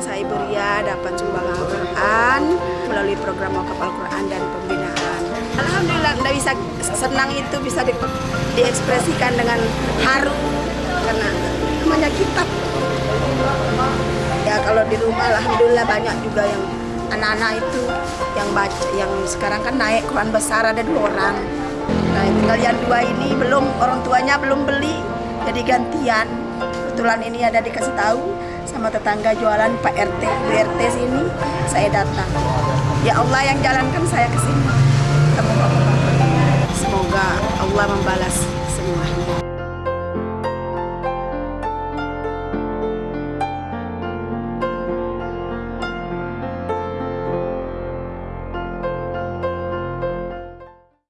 dapat sumbangan Al-Quran melalui program wakaf Al-Quran dan pembinaan. Alhamdulillah, tidak bisa senang itu bisa di, diekspresikan dengan haru karena namanya kitab. Ya kalau di rumah Alhamdulillah banyak juga yang anak-anak itu yang baca, yang sekarang kan naik Quran besar ada dua orang. Nah tinggal yang dua ini belum orang tuanya belum beli jadi gantian kebetulan ini ada dikasih tahu sama tetangga jualan Pak RT, Bu RT sini, saya datang. Ya Allah yang jalankan saya ke sini.